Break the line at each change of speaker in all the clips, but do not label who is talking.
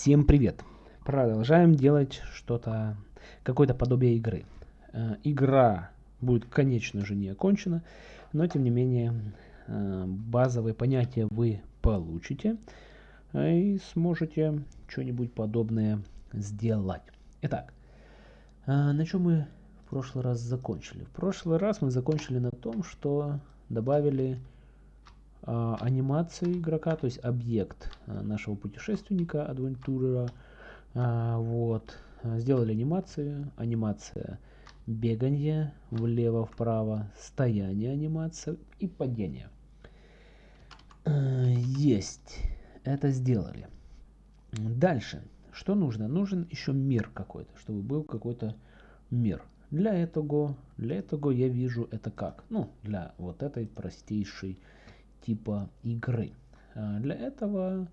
Всем привет! Продолжаем делать что-то, какое-то подобие игры. Э, игра будет, конечно же, не окончена, но тем не менее э, базовые понятия вы получите э, и сможете что-нибудь подобное сделать. Итак, на чем мы в прошлый раз закончили? В прошлый раз мы закончили на том, что добавили анимации игрока, то есть объект а, нашего путешественника, адвентурера. А, вот. Сделали анимацию. Анимация бегание влево-вправо, стояние анимация и падение. Есть. Это сделали. Дальше. Что нужно? Нужен еще мир какой-то, чтобы был какой-то мир. Для этого, для этого я вижу это как? Ну, для вот этой простейшей типа игры. А, для этого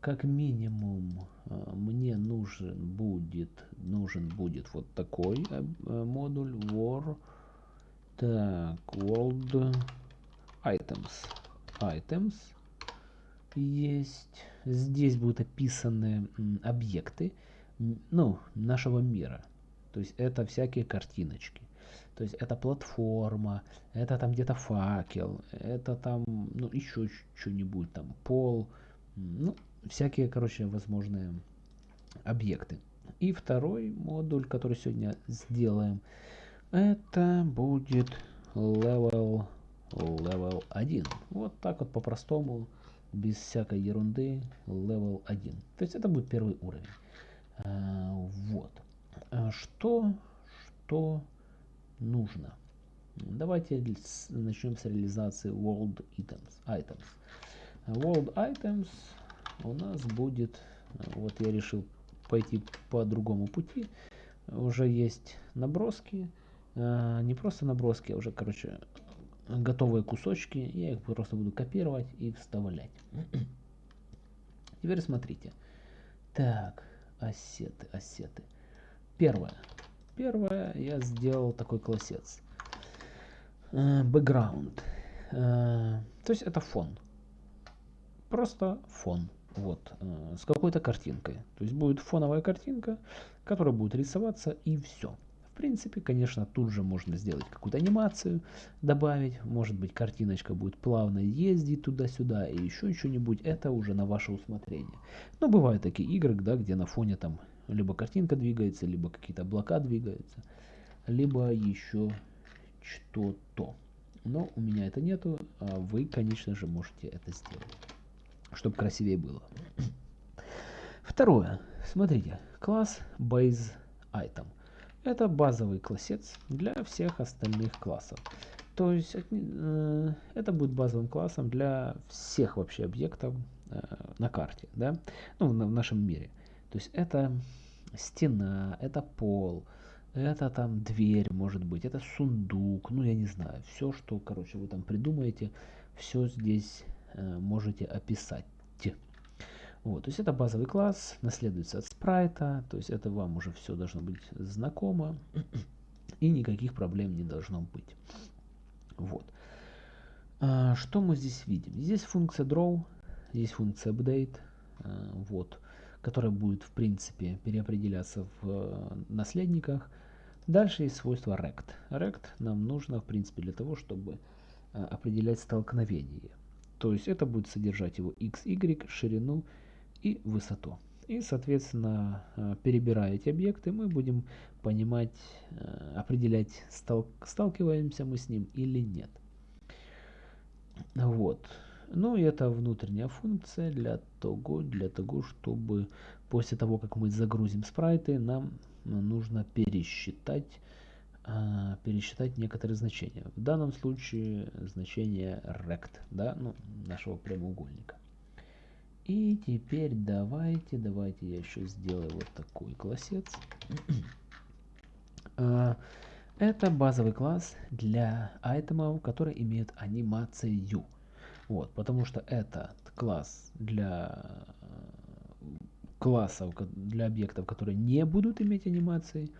как минимум а, мне нужен будет нужен будет вот такой э, модуль war. Так world items. Items есть. Здесь будут описаны объекты ну нашего мира. То есть это всякие картиночки то есть это платформа, это там где-то факел, это там, ну, еще что-нибудь, там пол, ну, всякие, короче, возможные объекты. И второй модуль, который сегодня сделаем, это будет level, level 1. Вот так вот по-простому, без всякой ерунды, level 1. То есть это будет первый уровень. А, вот. А что, что нужно. Давайте начнем с реализации World Items. items. World Items у нас будет, вот я решил пойти по другому пути. Уже есть наброски, а, не просто наброски, а уже, короче, готовые кусочки. Я их просто буду копировать и вставлять. Теперь смотрите. Так, ассеты, ассеты. Первое. Первое, я сделал такой классец. Background. Э, то есть это фон. Просто фон. Вот. Э, с какой-то картинкой. То есть будет фоновая картинка, которая будет рисоваться и все. В принципе, конечно, тут же можно сделать какую-то анимацию, добавить. Может быть, картиночка будет плавно ездить туда-сюда и еще что-нибудь. Это уже на ваше усмотрение. Но бывают такие игры, да, где на фоне там либо картинка двигается, либо какие-то облака двигаются, либо еще что-то. Но у меня это нету, а вы, конечно же, можете это сделать, чтобы красивее было. Второе. Смотрите, класс base item. Это базовый классец для всех остальных классов. То есть э, это будет базовым классом для всех вообще объектов э, на карте, да, ну, в нашем мире. То есть это стена, это пол, это там дверь может быть, это сундук, ну я не знаю, все, что, короче, вы там придумаете, все здесь э, можете описать. Вот, то есть это базовый класс, наследуется от спрайта, то есть это вам уже все должно быть знакомо, и никаких проблем не должно быть. Вот. А, что мы здесь видим? Здесь функция draw, здесь функция update, а, вот которая будет в принципе переопределяться в э, наследниках. Дальше есть свойство rect. Rect нам нужно в принципе для того, чтобы э, определять столкновение. То есть это будет содержать его x, y, ширину и высоту. И, соответственно, э, перебирая эти объекты, мы будем понимать, определять, сталкиваемся мы с ним или нет. Вот. Ну и это внутренняя функция для того, для того, чтобы после того, как мы загрузим спрайты, нам нужно пересчитать, а, пересчитать некоторые значения. В данном случае значение rect, да, ну, нашего прямоугольника. И теперь давайте, давайте я еще сделаю вот такой классец. А, это базовый класс для айтемов, которые имеют анимацию. Вот, потому что этот класс для э, классов, для объектов, которые не будут иметь анимации,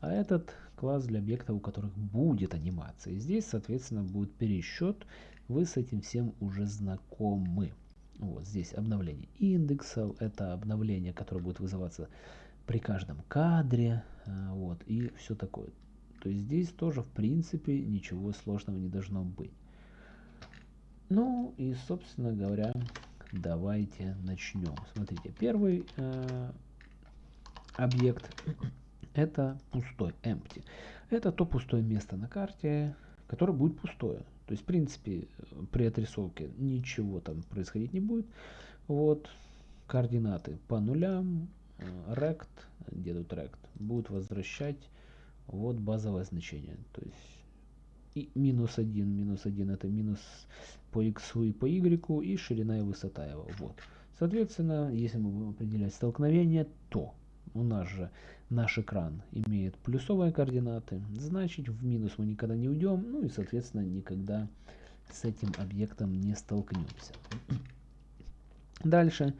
а этот класс для объектов, у которых будет анимация. И здесь, соответственно, будет пересчет. Вы с этим всем уже знакомы. Вот здесь обновление индексов, это обновление, которое будет вызываться при каждом кадре, а, вот, и все такое. То есть здесь тоже, в принципе, ничего сложного не должно быть. Ну и, собственно говоря, давайте начнем. Смотрите, первый э, объект это пустой, empty. Это то пустое место на карте, которое будет пустое. То есть, в принципе, при отрисовке ничего там происходить не будет. Вот, координаты по нулям, э, rect, где тут rect, будет возвращать вот базовое значение. То есть, и минус 1, минус 1 это минус по x и по y, и ширина и высота его. Вот. Соответственно, если мы будем определять столкновение, то у нас же наш экран имеет плюсовые координаты, значит в минус мы никогда не уйдем, ну и соответственно никогда с этим объектом не столкнемся. Дальше.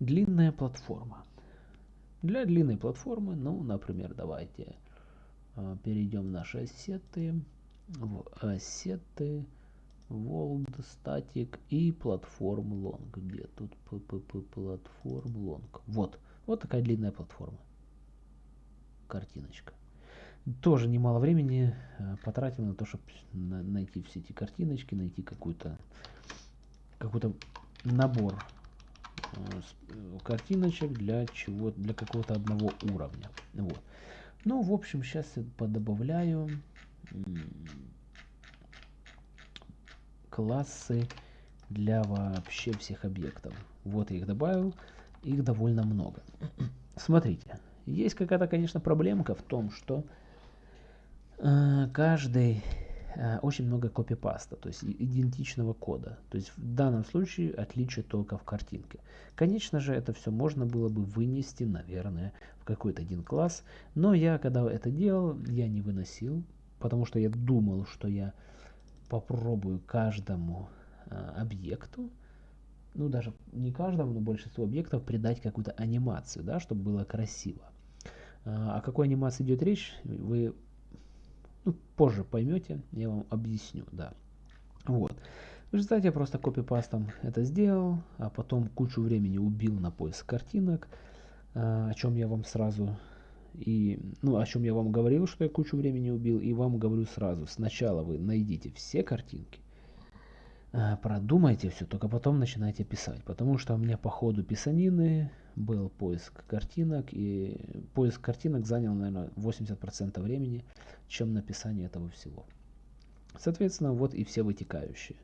Длинная платформа. Для длинной платформы, ну, например, давайте э, перейдем в наши ассеты, в ассеты, World Static и платформ Long. Где тут PPP платформ Long? Вот, вот такая длинная платформа картиночка. Тоже немало времени э, потратил на то, чтобы найти все эти картиночки, найти какой-то какой-то набор э, э, картиночек для чего для какого-то одного уровня. Вот. Ну, в общем, сейчас я подобавляю классы для вообще всех объектов. Вот я их добавил, их довольно много. Смотрите, есть какая-то, конечно, проблемка в том, что э, каждый э, очень много копипаста, то есть идентичного кода. То есть в данном случае отличие только в картинке. Конечно же, это все можно было бы вынести, наверное, в какой-то один класс. Но я, когда это делал, я не выносил, потому что я думал, что я попробую каждому э, объекту, ну даже не каждому, но большинству объектов придать какую-то анимацию, да, чтобы было красиво. А, о какой анимации идет речь, вы ну, позже поймете, я вам объясню, да. Вот. В результате я просто копипастом это сделал, а потом кучу времени убил на поиск картинок, а, о чем я вам сразу и, ну, о чем я вам говорил, что я кучу времени убил, и вам говорю сразу. Сначала вы найдите все картинки, а, продумайте все, только потом начинайте писать. Потому что у меня по ходу писанины был поиск картинок, и поиск картинок занял, наверное, 80% времени, чем написание этого всего. Соответственно, вот и все вытекающие.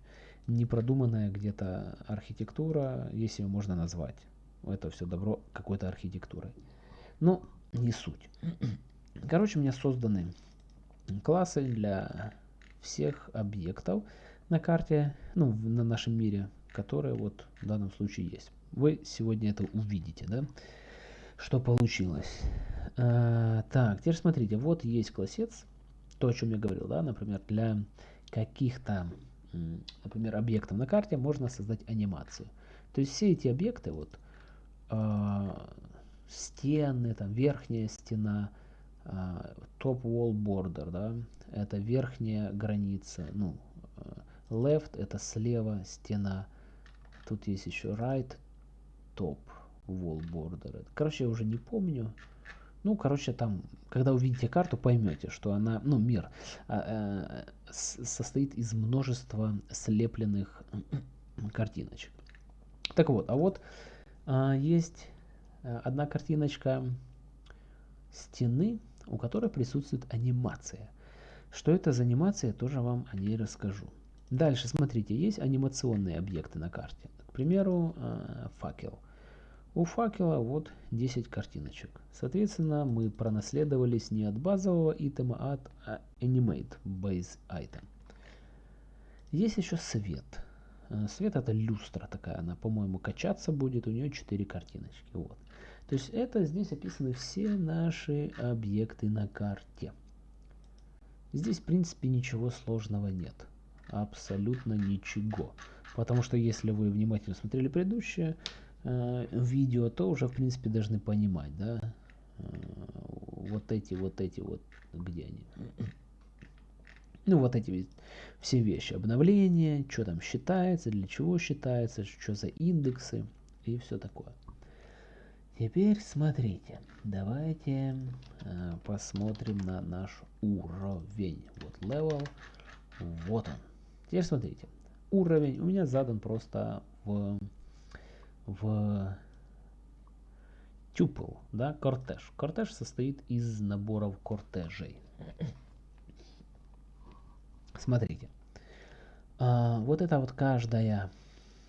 Непродуманная где-то архитектура, если ее можно назвать. Это все добро какой-то архитектурой. Но не суть. Короче, у меня созданы классы для всех объектов на карте, ну, на нашем мире, которые вот в данном случае есть. Вы сегодня это увидите, да? Что получилось. А, так, теперь смотрите, вот есть классец, то, о чем я говорил, да, например, для каких-то, например, объектов на карте можно создать анимацию. То есть все эти объекты, вот, э, стены, там, верхняя стена, э, top wall border, да, это верхняя граница, ну, left это слева стена, тут есть еще right, топ wall border. Короче, я уже не помню. Ну, короче, там, когда увидите карту, поймете, что она, ну, мир а, а, состоит из множества слепленных картиночек. Так вот, а вот а, есть э, одна картиночка стены, у которой присутствует анимация. Что это за анимация, тоже вам о ней расскажу. Дальше, смотрите, есть анимационные объекты на карте. К примеру, э, факел. У факела вот 10 картиночек. Соответственно, мы пронаследовались не от базового итема, а от а, Animate Base Item. Есть еще свет. Э, свет это люстра такая, она, по-моему, качаться будет, у нее 4 картиночки. Вот. То есть это здесь описаны все наши объекты на карте. Здесь, в принципе, ничего сложного нет. Абсолютно ничего. Потому что если вы внимательно смотрели предыдущее, э, видео, то уже, в принципе, должны понимать, да, э, вот эти, вот эти вот, где они. Ну, вот эти все вещи. Обновление, что там считается, для чего считается, что за индексы и все такое. Теперь смотрите, давайте э, посмотрим на наш уровень. Вот level, вот он. Теперь смотрите, уровень у меня задан просто в, в tuple, да, кортеж. Кортеж состоит из наборов кортежей. Смотрите, а, вот это вот каждая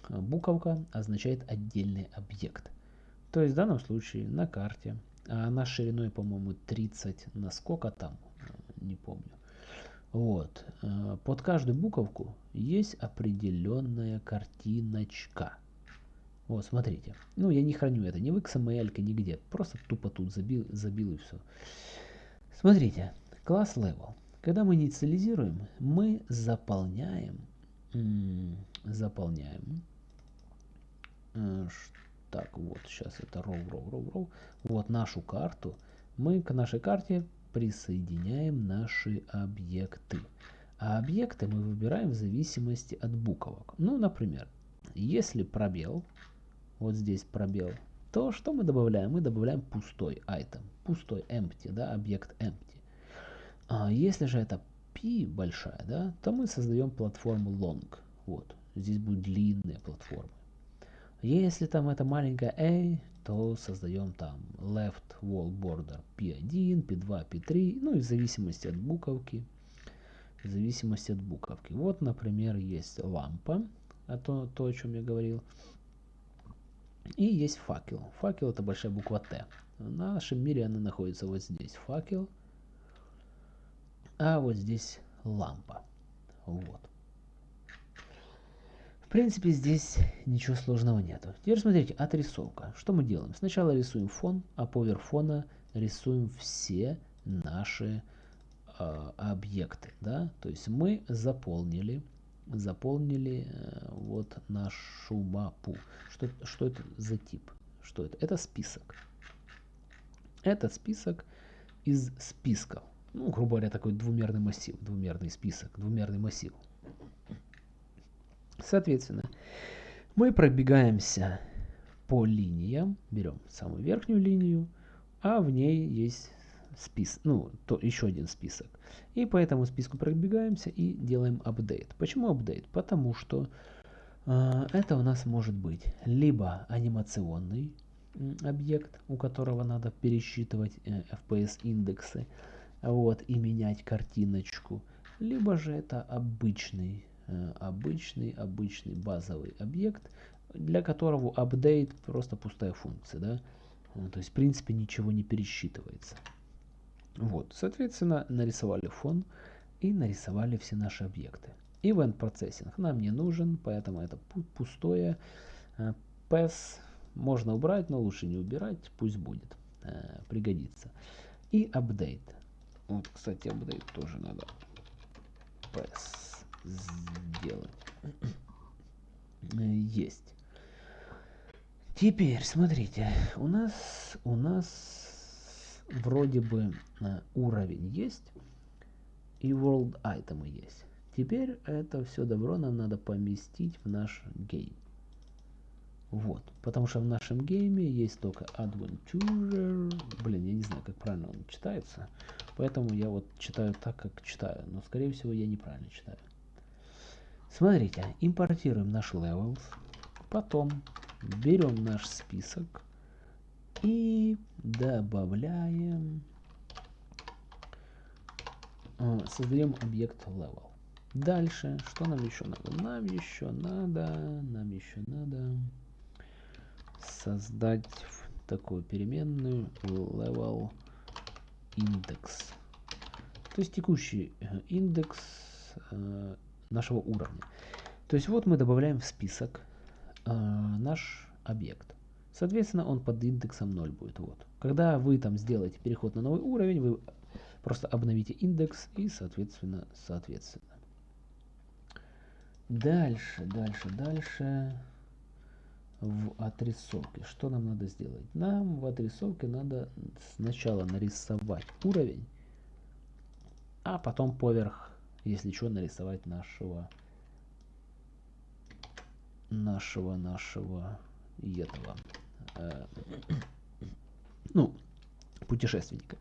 буковка означает отдельный объект. То есть в данном случае на карте, а она шириной, по-моему, 30 на сколько там, не помню. Вот, э, под каждую буковку есть определенная картиночка. Вот, смотрите. Ну, я не храню это ни в XML, нигде. Просто тупо тут забил, забил и все. Смотрите, класс level. Когда мы инициализируем, мы заполняем, заполняем э, так, вот, сейчас это row, row, row, row. Вот нашу карту. Мы к нашей карте присоединяем наши объекты. А объекты мы выбираем в зависимости от буквок. Ну, например, если пробел, вот здесь пробел, то что мы добавляем? Мы добавляем пустой item, пустой empty, да, объект empty. А если же это p большая, да, то мы создаем платформу long. Вот, здесь будет длинная платформа. Если там это маленькая a, то создаем там left wall border p1, p2, p3, ну и в зависимости от буковки. В зависимости от буковки. Вот, например, есть лампа, а то, то, о чем я говорил. И есть факел. Факел это большая буква Т. В нашем мире она находится вот здесь. Факел. А вот здесь лампа. Вот принципе, здесь ничего сложного нету. Теперь смотрите, отрисовка. Что мы делаем? Сначала рисуем фон, а поверх фона рисуем все наши э, объекты. Да? То есть мы заполнили, заполнили э, вот нашу мапу. Что, что это за тип? Что это? Это список. Это список из списков. Ну, грубо говоря, такой двумерный массив, двумерный список, двумерный массив. Соответственно, мы пробегаемся по линиям, берем самую верхнюю линию, а в ней есть список, ну, то еще один список. И по этому списку пробегаемся и делаем апдейт. Почему апдейт? Потому что э, это у нас может быть либо анимационный объект, у которого надо пересчитывать э, FPS индексы, вот, и менять картиночку, либо же это обычный обычный, обычный базовый объект, для которого update просто пустая функция, да, э, то есть в принципе ничего не пересчитывается. Вот, соответственно, нарисовали фон и нарисовали все наши объекты. Event процессинг нам не нужен, поэтому это пустое. Э, PES можно убрать, но лучше не убирать, пусть будет, пригодится. И update. Вот, кстати, update тоже надо. PES сделать. Есть. Теперь, смотрите, у нас, у нас вроде бы э, уровень есть и world item есть. Теперь это все добро нам надо поместить в наш game. Вот, потому что в нашем game е есть только adventure. Блин, я не знаю, как правильно он читается. Поэтому я вот читаю так, как читаю. Но, скорее всего, я неправильно читаю. Смотрите, импортируем наш levels, потом берем наш список и добавляем, э, создаем объект level. Дальше, что нам еще надо? Нам еще надо, нам еще надо создать такую переменную level index. То есть текущий э, индекс э, нашего уровня. То есть вот мы добавляем в список э, наш объект. Соответственно, он под индексом 0 будет. Вот. Когда вы там сделаете переход на новый уровень, вы просто обновите индекс и, соответственно, соответственно. Дальше, дальше, дальше. В отрисовке. Что нам надо сделать? Нам в отрисовке надо сначала нарисовать уровень, а потом поверх если что, нарисовать нашего нашего нашего этого э, ну путешественника.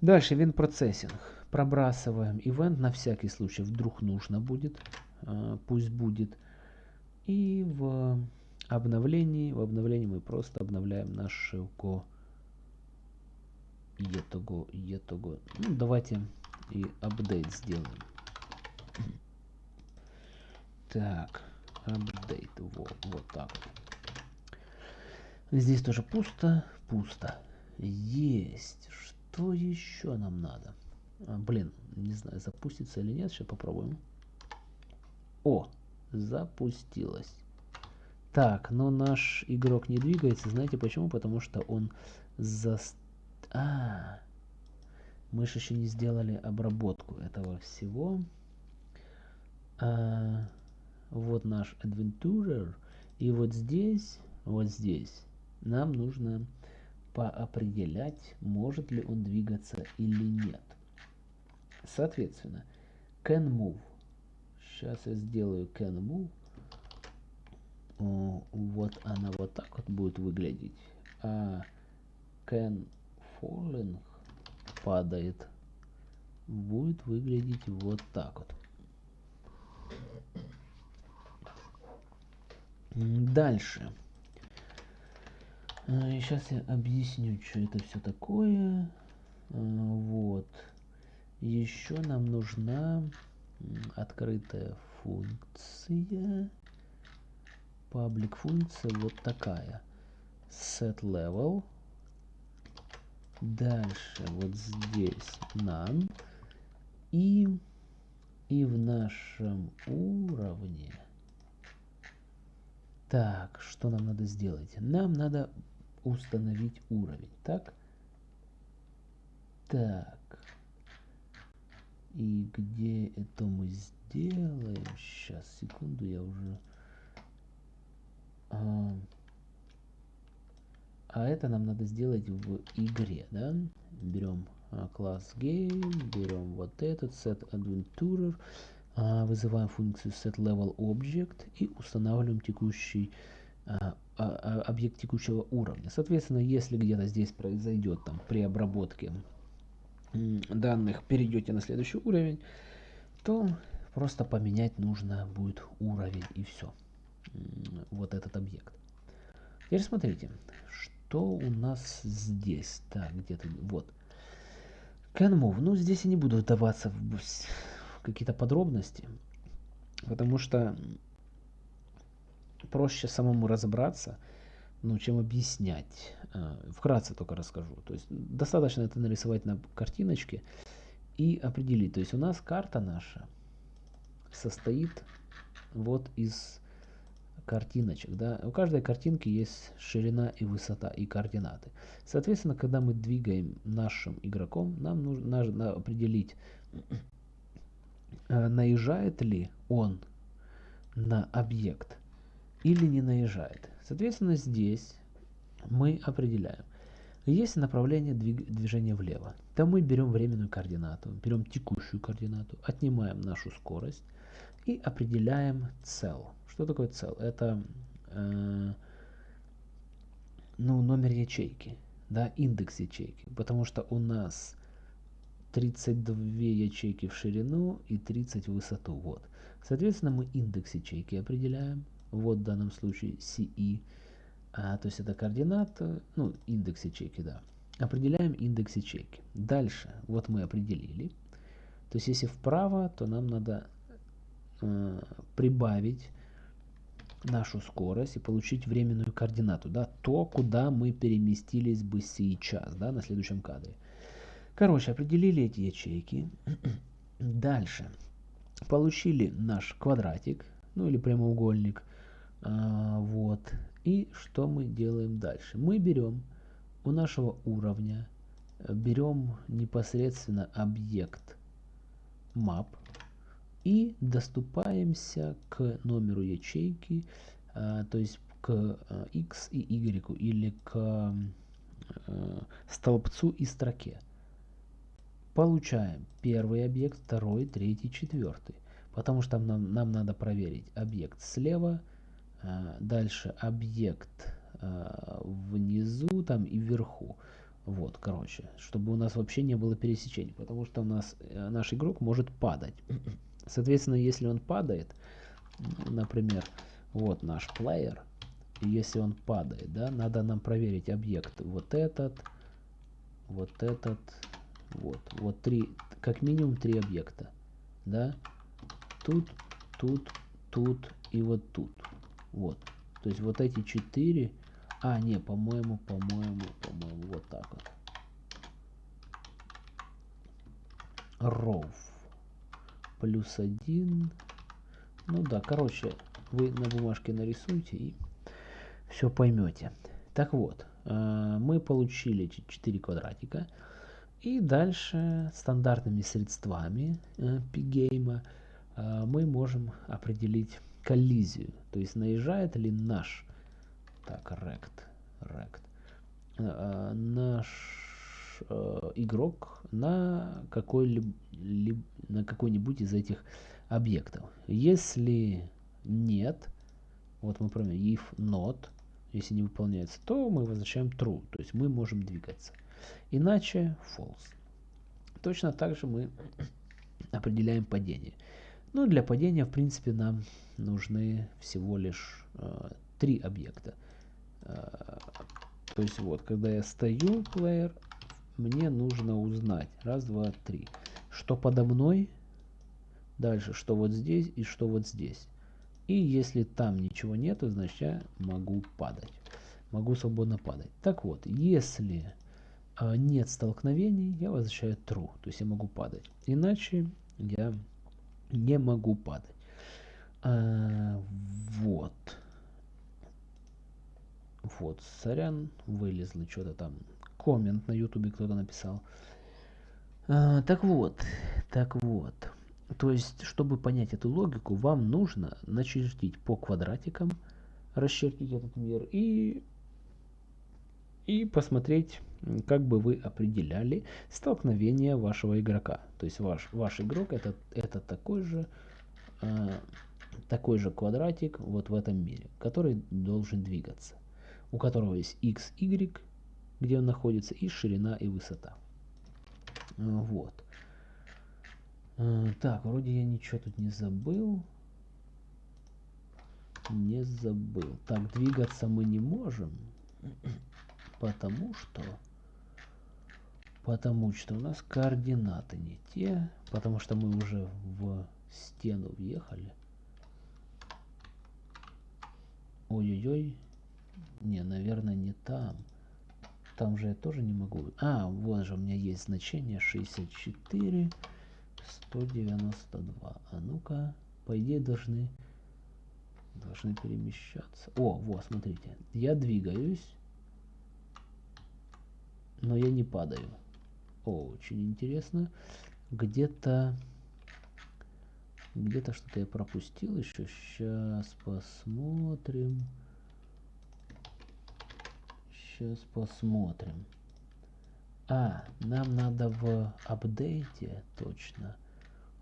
Дальше event процессинг. Пробрасываем ивент на всякий случай, вдруг нужно будет, э, пусть будет. И в обновлении, в обновлении мы просто обновляем нашего етого, етого. Ну, давайте и апдейт сделаем. Так, апдейт, вот, вот так Здесь тоже пусто, пусто. Есть. Что еще нам надо? А, блин, не знаю, запустится или нет. Сейчас попробуем. О, запустилось. Так, но наш игрок не двигается. Знаете почему? Потому что он за... А, мы же еще не сделали обработку этого всего. А, вот наш Adventurer. И вот здесь, вот здесь нам нужно поопределять, может ли он двигаться или нет. Соответственно, can move. Сейчас я сделаю can move. О, вот она вот так вот будет выглядеть. А can falling падает будет выглядеть вот так вот. Дальше. Сейчас я объясню, что это все такое. А, вот. Еще нам нужна открытая функция. Паблик функция вот такая. Set level. Дальше вот здесь none. И, и в нашем уровне. Так, что нам надо сделать? Нам надо установить уровень. Так? Так. И где это мы сделаем? Сейчас, секунду, я уже... А, а это нам надо сделать в игре, да? Берем а, класс game, берем вот этот set adventurer, вызываем функцию set level object и устанавливаем текущий а, а, а, объект текущего уровня. Соответственно, если где-то здесь произойдет там при обработке данных, перейдете на следующий уровень, то просто поменять нужно будет уровень и все. Вот этот объект. Теперь смотрите, что у нас здесь. Так, где-то вот. Can move. Ну, здесь я не буду вдаваться в какие-то подробности, потому что проще самому разобраться, ну, чем объяснять. А, вкратце только расскажу. То есть достаточно это нарисовать на картиночке и определить. То есть у нас карта наша состоит вот из картиночек. Да? У каждой картинки есть ширина и высота и координаты. Соответственно, когда мы двигаем нашим игроком, нам нужно определить, э, наезжает ли он на объект или не наезжает. Соответственно, здесь мы определяем. Есть направление движения влево. Там мы берем временную координату, берем текущую координату, отнимаем нашу скорость и определяем цел. Что такое цел? Это э, ну, номер ячейки, да, индекс ячейки. Потому что у нас 32 ячейки в ширину и 30 в высоту. Вот. Соответственно, мы индекс ячейки определяем вот в данном случае CE, а, то есть это координата, ну, индекс ячейки, да. Определяем индекс ячейки. Дальше, вот мы определили. То есть если вправо, то нам надо э, прибавить нашу скорость и получить временную координату, да, то, куда мы переместились бы сейчас, да, на следующем кадре. Короче, определили эти ячейки. Дальше. Получили наш квадратик, ну или прямоугольник – а, вот. И что мы делаем дальше? Мы берем у нашего уровня, берем непосредственно объект map и доступаемся к номеру ячейки, а, то есть к а, x и y или к а, столбцу и строке. Получаем первый объект, второй, третий, четвертый. Потому что нам, нам надо проверить объект слева, а, дальше объект а, внизу там и вверху. Вот, короче, чтобы у нас вообще не было пересечений, потому что у нас э, наш игрок может падать. Соответственно, если он падает, например, вот наш плеер, если он падает, да, надо нам проверить объект вот этот, вот этот, вот, вот три, как минимум три объекта, да, тут, тут, тут и вот тут, вот, то есть вот эти четыре а, не, по-моему, по-моему, по-моему, вот так вот. Ров. Плюс один. Ну да, короче, вы на бумажке нарисуйте и все поймете. Так вот, э, мы получили 4 квадратика. И дальше стандартными средствами э, пигейма э, мы можем определить коллизию. То есть наезжает ли наш так, rect. rect. А, наш э, игрок на какой-либо на какой-нибудь из этих объектов. Если нет, вот мы проверим if not, если не выполняется, то мы возвращаем true, то есть мы можем двигаться. Иначе false. Точно так же мы определяем падение. Ну, для падения, в принципе, нам нужны всего лишь э, три объекта. То есть вот, когда я стою, плеер, мне нужно узнать. Раз, два, три. Что подо мной, дальше, что вот здесь и что вот здесь. И если там ничего нету, значит я могу падать. Могу свободно падать. Так вот, если нет столкновений, я возвращаю true. То есть я могу падать. Иначе я не могу падать. А, вот. Вот, сорян, вылезли что-то там. Коммент на ютубе кто-то написал. А, так вот, так вот. То есть, чтобы понять эту логику, вам нужно начертить по квадратикам, расчертить этот мир и, и посмотреть, как бы вы определяли столкновение вашего игрока. То есть ваш, ваш игрок это, это такой же, э, такой же квадратик вот в этом мире, который должен двигаться у которого есть x, y, где он находится, и ширина и высота. Вот. Так, вроде я ничего тут не забыл. Не забыл. Так, двигаться мы не можем, потому что... Потому что у нас координаты не те, потому что мы уже в стену въехали. Ой-ой-ой, не, наверное, не там. Там же я тоже не могу. А, вот же у меня есть значение 64, 192. А ну-ка, по идее должны, должны перемещаться. О, вот, смотрите. Я двигаюсь, но я не падаю. Очень интересно. Где-то... Где-то что-то я пропустил еще. Сейчас посмотрим. Сейчас посмотрим. А, нам надо в апдейте, точно.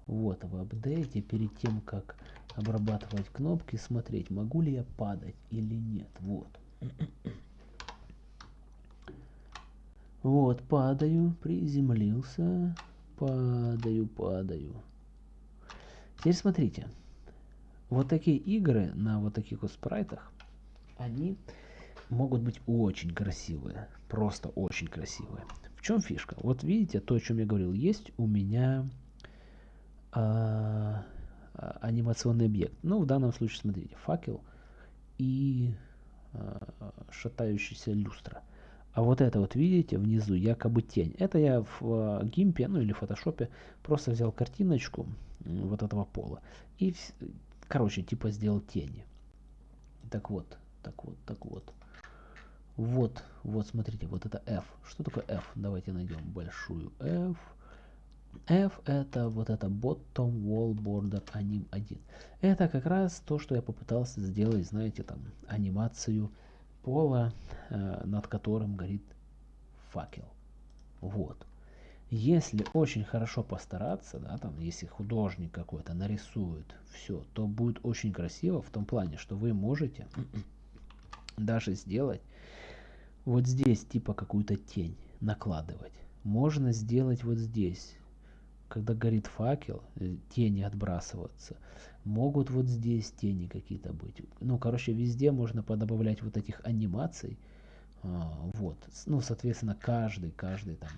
Вот, в апдейте, перед тем, как обрабатывать кнопки, смотреть, могу ли я падать или нет. Вот. Вот, падаю, приземлился, падаю, падаю. Теперь смотрите, вот такие игры на вот таких вот спрайтах, они могут быть очень красивые. Просто очень красивые. В чем фишка? Вот видите, то, о чем я говорил, есть у меня а, а, анимационный объект. Ну, в данном случае, смотрите, факел и а, шатающаяся люстра. А вот это вот, видите, внизу якобы тень. Это я в а, гимпе, ну или в фотошопе просто взял картиночку вот этого пола. И, короче, типа сделал тени. Так вот, так вот, так вот. Вот, вот, смотрите, вот это F. Что такое F? Давайте найдем большую F. F это вот это Bottom Wall Border Anim 1. Это как раз то, что я попытался сделать, знаете, там, анимацию пола, э, над которым горит факел. Вот. Если очень хорошо постараться, да, там, если художник какой-то нарисует все, то будет очень красиво в том плане, что вы можете даже сделать вот здесь типа какую-то тень накладывать. Можно сделать вот здесь, когда горит факел, э, тени отбрасываться. Могут вот здесь тени какие-то быть. Ну, короче, везде можно подобавлять вот этих анимаций. А, вот. Ну, соответственно, каждый, каждый там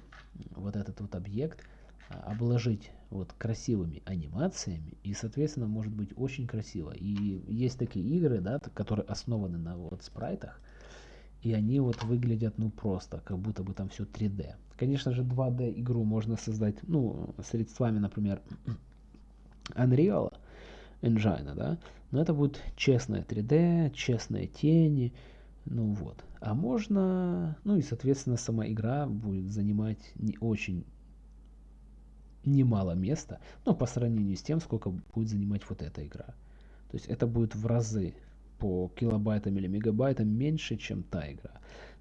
вот этот вот объект а, обложить вот красивыми анимациями и соответственно может быть очень красиво и есть такие игры да которые основаны на вот спрайтах и они вот выглядят ну просто как будто бы там все 3d конечно же 2d игру можно создать ну средствами например unreal engine да но это будет честное 3d честные тени ну вот а можно, ну и соответственно сама игра будет занимать не очень немало места, но по сравнению с тем, сколько будет занимать вот эта игра. То есть это будет в разы по килобайтам или мегабайтам меньше, чем та игра.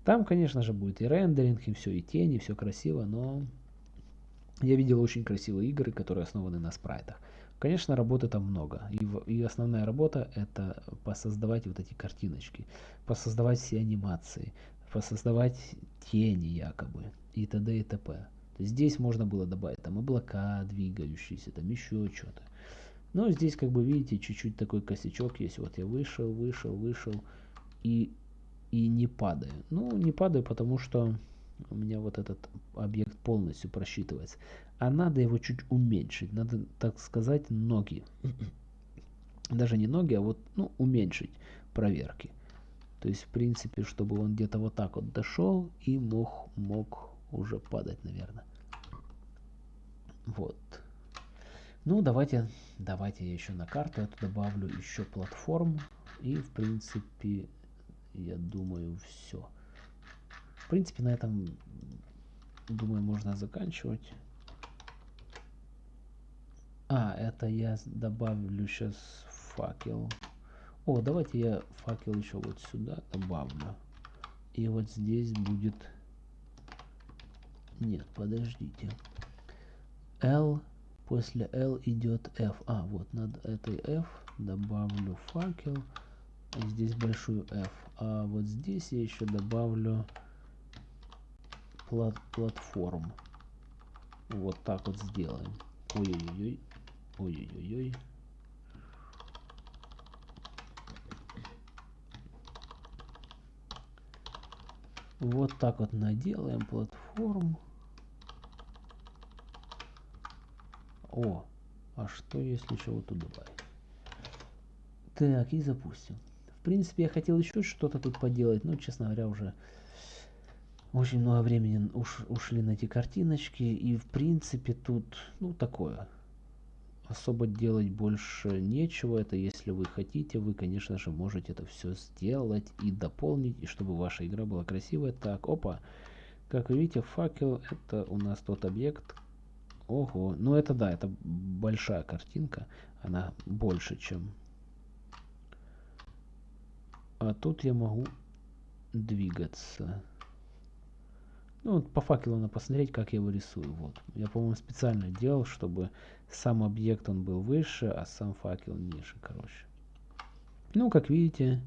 Там, конечно же, будет и рендеринг, и все, и тени, все красиво, но я видел очень красивые игры, которые основаны на спрайтах. Конечно, работы там много. И, и основная работа это посоздавать вот эти картиночки, посоздавать все анимации, посоздавать тени якобы и т.д. и т.п. Здесь можно было добавить там облака двигающиеся, там еще что-то. Но здесь, как бы видите, чуть-чуть такой косячок есть. Вот я вышел, вышел, вышел и, и не падаю. Ну, не падаю, потому что у меня вот этот объект полностью просчитывается. А надо его чуть уменьшить, надо, так сказать, ноги. Даже не ноги, а вот, ну, уменьшить проверки. То есть, в принципе, чтобы он где-то вот так вот дошел и мог, мог уже падать, наверное. Вот. Ну, давайте, давайте я еще на карту эту добавлю еще платформ. И, в принципе, я думаю, все. В принципе, на этом, думаю, можно заканчивать. А, это я добавлю сейчас факел. О, давайте я факел еще вот сюда добавлю. И вот здесь будет... Нет, подождите. L, после L идет F. А, вот над этой F добавлю факел. И здесь большую F. А вот здесь я еще добавлю плат платформ. Вот так вот сделаем. Ой-ой-ой. Ой-ой-ой. Вот так вот наделаем платформу. О, а что если еще вот тут добавить? Так, и запустим. Принципе, я хотел еще что-то тут поделать, но, честно говоря, уже очень много времени уш, ушли на эти картиночки. И, в принципе, тут, ну, такое особо делать больше нечего. Это если вы хотите, вы, конечно же, можете это все сделать и дополнить, и чтобы ваша игра была красивая. Так, опа. Как вы видите, факел это у нас тот объект. Ого, ну это да, это большая картинка. Она больше, чем... А тут я могу двигаться. Ну, вот по факелу надо посмотреть, как я его рисую. Вот. Я, по-моему, специально делал, чтобы сам объект он был выше, а сам факел ниже, короче. Ну, как видите,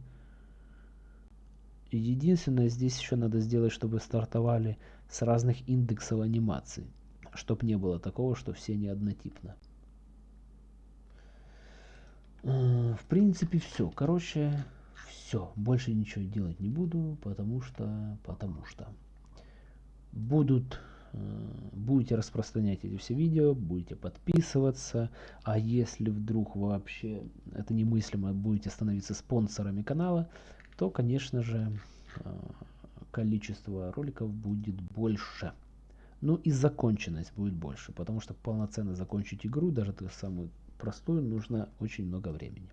единственное, здесь еще надо сделать, чтобы стартовали с разных индексов анимации. Чтобы не было такого, что все не однотипно. Э, в принципе, все. Короче, все. Больше ничего делать не буду, потому что... Потому что будут э, будете распространять эти все видео, будете подписываться, а если вдруг вообще это немыслимо, будете становиться спонсорами канала, то, конечно же, э, количество роликов будет больше. Ну и законченность будет больше, потому что полноценно закончить игру, даже самую простую, нужно очень много времени.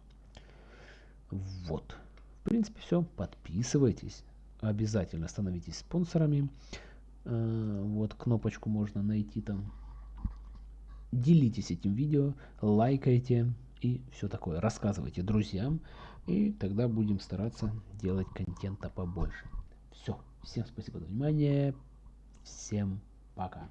Вот. В принципе, все. Подписывайтесь. Обязательно становитесь спонсорами. Э, вот кнопочку можно найти там. Делитесь этим видео, лайкайте и все такое. Рассказывайте друзьям. И тогда будем стараться делать контента побольше. Все. Всем спасибо за внимание. Всем пока.